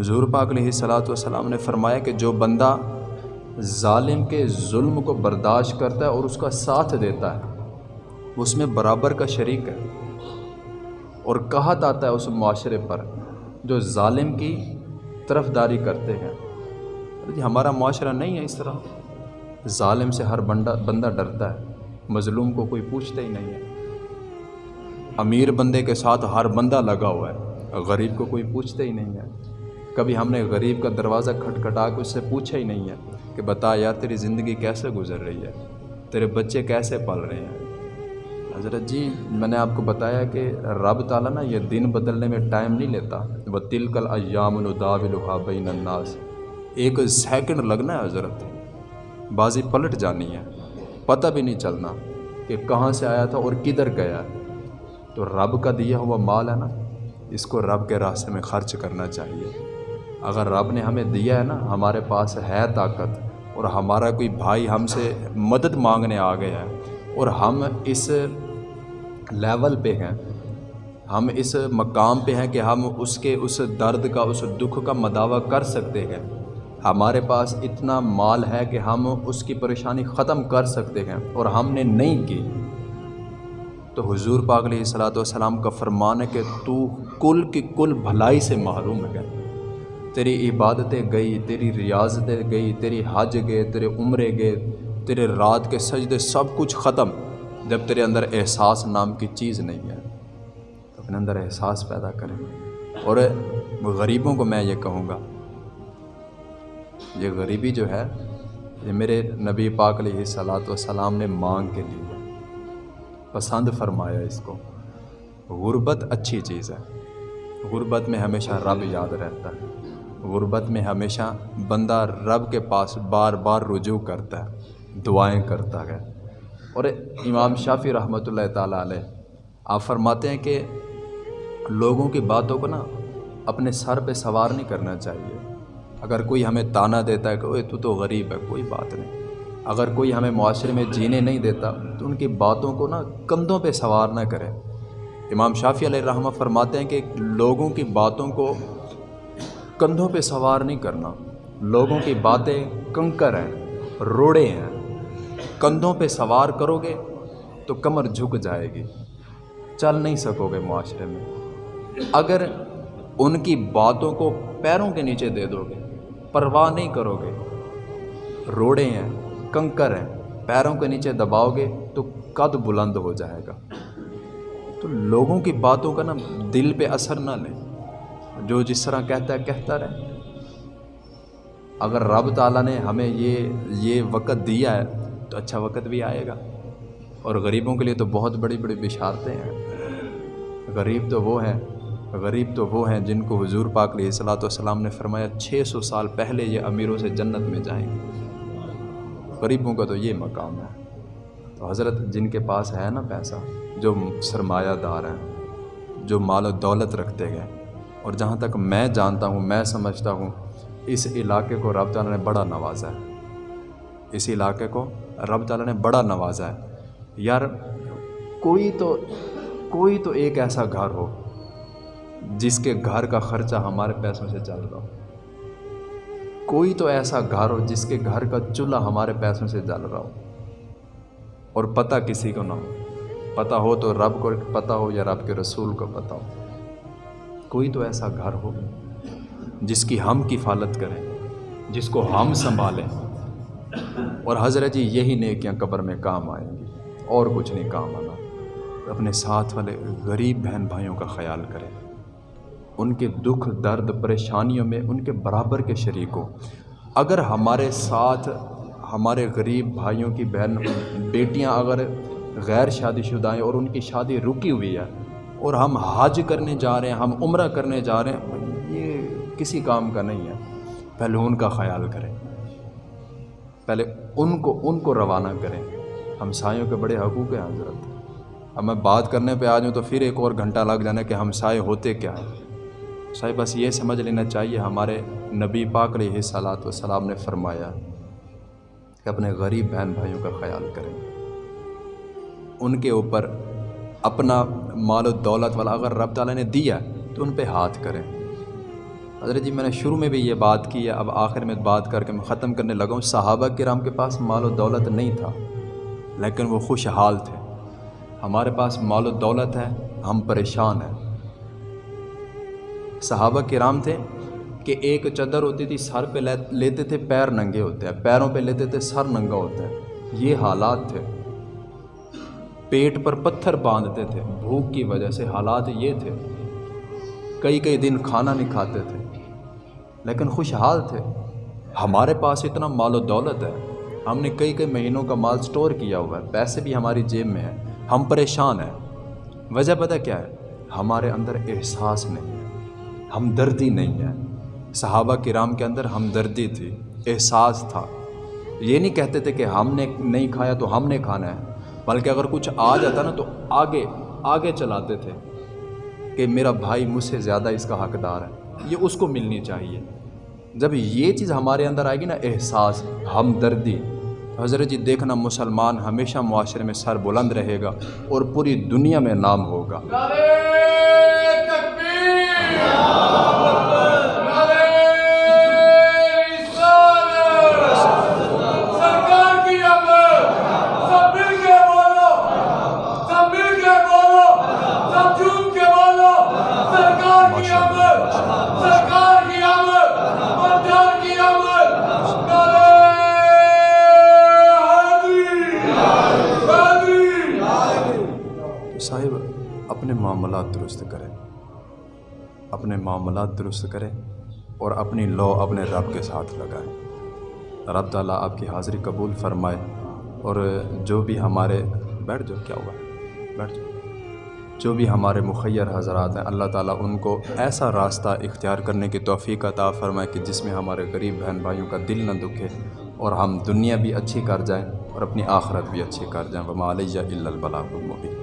حضور پاک علیہ صلاۃ والسلام نے فرمایا کہ جو بندہ ظالم کے ظلم کو برداشت کرتا ہے اور اس کا ساتھ دیتا ہے، اس میں برابر کا شریک ہے۔ اور کہت آتا ہے اس معاشرے پر، جو ظالم کی طرف داری کرتے ہیں۔ جی ہمارا معاشرہ نہیں ہے اس طرح۔ ظالم سے ہر بندہ بندہ ڈرتا ہے، مظلوم کو کوئی پوچھتا ہی نہیں ہے۔ امیر بندے کے ساتھ ہر بندہ لگا ہوا ہے، غریب کو کوئی پوچھتا ہی نہیں ہے۔ کبھی ہم نے غریب کا دروازہ کھٹکھٹا کے اس سے پوچھا ہی نہیں ہے کہ بتا یار تیری زندگی کیسے گزر رہی ہے؟ تیرے بچے کیسے پل رہے ہیں؟ حضرت جی میں نے آپ کو بتایا کہ رب تعالیٰ نا یہ دن بدلنے میں ٹائم نہیں لیتا۔ وہ تلکل ایام الداب بین الناس۔ ایک سیکنڈ لگنا ہے حضرت۔ بازی پلٹ جانی ہے۔ پتہ بھی نہیں چلنا کہ کہاں سے آیا تھا اور کدھر گیا تو رب کا دیا ہوا مال ہے نا، اس کو رب کے راستے میں خرچ کرنا چاہیے۔ اگر رب نے ہمیں دیا ہے نا، ہمارے پاس ہے طاقت، اور ہمارا کوئی بھائی ہم سے مدد مانگنے آ گیا ہے، اور ہم اس لیول پہ ہیں، ہم اس مقام پہ ہیں کہ ہم اس کے اس درد کا، اس دکھ کا مداوع کر سکتے ہیں۔ ہمارے پاس اتنا مال ہے کہ ہم اس کی پریشانی ختم کر سکتے ہیں، اور ہم نے نہیں کی۔ تو حضور پاک علیہ صلاۃ والسلام کا فرمان ہے کہ تو کل کی کل بھلائی سے محروم ہے۔ تیری عبادتیں گئی، تیری ریاضتیں گئی، تیری حج گئے، تیرے عمرے گئے، تیرے رات کے سجدے سب کچھ ختم۔ جب تیرے اندر احساس نام کی چیز نہیں ہے، تو اپنے اندر احساس پیدا کریں۔ اور غریبوں کو میں یہ کہوں گا، یہ غریبی جو ہے، یہ میرے نبی پاک علیہ صلاۃ والسلام نے مانگ کے لیے پسند فرمایا اس کو۔ غربت اچھی چیز ہے۔ غربت میں ہمیشہ رب یاد رہتا ہے۔ غربت میں ہمیشہ بندہ رب کے پاس بار بار رجوع کرتا ہے، دعائیں کرتا ہے۔ اور امام شافی رحمۃ اللہ تعالیٰ علیہ آپ فرماتے ہیں کہ لوگوں کی باتوں کو نا اپنے سر پہ سوار نہیں کرنا چاہیے۔ اگر کوئی ہمیں تانا دیتا ہے کہ تو تو غریب ہے، کوئی بات نہیں۔ اگر کوئی ہمیں معاشرے میں جینے نہیں دیتا تو ان کی باتوں کو نا کندھوں پہ سوار نہ کرے۔ امام شافی علیہ الرحمہ فرماتے ہیں کہ لوگوں کی باتوں کو کندھوں پہ سوار نہیں کرنا۔ لوگوں کی باتیں کنکر ہیں، روڑے ہیں۔ کندھوں پہ سوار کرو گے تو کمر جھک جائے گی۔ چل نہیں سکو گے معاشرے میں۔ اگر ان کی باتوں کو پیروں کے نیچے دے دو گے، پرواہ نہیں کرو گے۔ روڑے ہیں، کنکر ہیں، پیروں کے نیچے دباؤ گے تو قد بلند ہو جائے گا۔ تو لوگوں کی باتوں کا نا دل پہ اثر نہ لیں۔ جو جس طرح کہتا ہے، کہتا رہے۔ اگر رب تعالیٰ نے ہمیں یہ یہ وقت دیا ہے، تو اچھا وقت بھی آئے گا۔ اور غریبوں کے لیے تو بہت بڑی بڑی بشارتیں ہیں۔ غریب تو وہ ہیں، غریب تو وہ ہیں جن کو حضور پاک علیہ صلاۃ والسلام نے فرمایا، چھ سو سال پہلے یہ امیروں سے جنت میں جائیں۔ گے غریبوں کا تو یہ مقام ہے۔ تو حضرت جن کے پاس ہے نا پیسہ، جو سرمایہ دار ہیں، جو مال و دولت رکھتے گئے اور جہاں تک میں جانتا ہوں، میں سمجھتا ہوں، اس علاقے کو رب تعالیٰ نے بڑا نوازا ہے۔ اس علاقے کو رب تعالیٰ نے بڑا نوازا ہے۔ یار، کوئی تو کوئی تو ایک ایسا گھر ہو جس کے گھر کا خرچہ ہمارے پیسوں سے چل رہا ہو۔ کوئی تو ایسا گھر ہو جس کے گھر کا چولہا ہمارے پیسوں سے جل رہا ہو۔ اور پتہ کسی کو نہ ہو۔ پتہ ہو تو رب کو، پتہ ہو یا رب کے رسول کو پتہ ہو۔ کوئی تو ایسا گھر ہو جس کی ہم کفالت کریں، جس کو ہم سنبھالیں۔ اور حضرت جی یہی نیکیاں قبر میں کام آئیں گی۔ اور کچھ نہیں کام آنا۔ اپنے ساتھ والے غریب بہن بھائیوں کا خیال کریں۔ ان کے دکھ، درد، پریشانیوں میں ان کے برابر کے شریک اگر ہمارے ساتھ ہمارے غریب بھائیوں کی بہن، بیٹیاں اگر غیر شادی شدہ ہیں اور ان کی شادی رکی ہوئی ہے اور ہم حج کرنے جا رہے ہیں، ہم عمرہ کرنے جا رہے ہیں۔ یہ کسی کام کا نہیں ہے۔ پہلے ان کا خیال کریں۔ پہلے ان کو ان کو روانہ کریں۔ ہم سایوں کے بڑے حقوق ہیں، حضرت۔ اب میں بات کرنے پہ آ جاؤں تو پھر ایک اور گھنٹہ لگ جانا کہ ہم سائے ہوتے کیا ہیں۔ صاحب بس یہ سمجھ لینا چاہیے، ہمارے نبی پاک علیہ صلاۃ والسلام نے فرمایا کہ اپنے غریب بہن بھائیوں کا خیال کریں۔ ان کے اوپر اپنا مال و دولت والا اگر رب تعالیٰ نے دیا تو ان پہ ہاتھ کریں۔ حضرت جی میں نے شروع میں بھی یہ بات کی ہے، اب آخر میں بات کر کے میں ختم کرنے لگا ہوں۔ صحابہ کرام کے پاس مال و دولت نہیں تھا، لیکن وہ خوشحال تھے۔ ہمارے پاس مال و دولت ہے، ہم پریشان ہیں۔ صحابہ کرام تھے کہ ایک چادر ہوتی تھی، سر پہ لیتے تھے، پیر ننگے ہوتے ہیں۔ پیروں پہ لیتے تھے، سر ننگا ہوتا ہے۔ یہ حالات تھے۔ پیٹ پر پتھر باندھتے تھے۔ بھوک کی وجہ سے حالات یہ تھے۔ کئی کئی دن کھانا نہیں کھاتے تھے۔ لیکن خوشحال تھے۔ ہمارے پاس اتنا مال و دولت ہے۔ ہم نے کئی کئی مہینوں کا مال سٹور کیا ہوا ہے۔ پیسے بھی ہماری جیب میں ہیں۔ ہم پریشان ہیں۔ وجہ پتہ کیا ہے؟ ہمارے اندر احساس نہیں ہے۔ ہمدردی نہیں ہے۔ صحابہ کرام کے اندر ہمدردی تھی۔ احساس تھا۔ یہ نہیں کہتے تھے کہ ہم نے نہیں کھایا تو ہم نے کھانا ہے۔ بلکہ اگر کچھ آ جاتا نا تو آگے آگے چلاتے تھے کہ میرا بھائی مجھ سے زیادہ اس کا حقدار ہے۔ یہ اس کو ملنی چاہیے۔ جب یہ چیز ہمارے اندر آئے گی نا، احساس، ہمدردی، حضرت جی دیکھنا مسلمان ہمیشہ معاشرے میں سر بلند رہے گا اور پوری دنیا میں نام ہوگا۔ معاملات درست کریں اپنے معاملات درست کریں اور اپنی لو اپنے رب کے ساتھ لگائیں رب تعالیٰ آپ کی حاضری قبول فرمائے اور جو بھی ہمارے، بیٹھ جاؤ، کیا ہوا؟ ہے بیٹھ جاؤ۔ جو بھی ہمارے مخیر حضرات ہیں، اللہ تعالیٰ ان کو ایسا راستہ اختیار کرنے کی توفیق عطا فرمائے کہ جس میں ہمارے غریب بہن بھائیوں کا دل نہ دکھے اور ہم دنیا بھی اچھی کر جائیں اور اپنی آخرت بھی اچھی کر جائیں۔ وما علیہ الا البلاغ المبین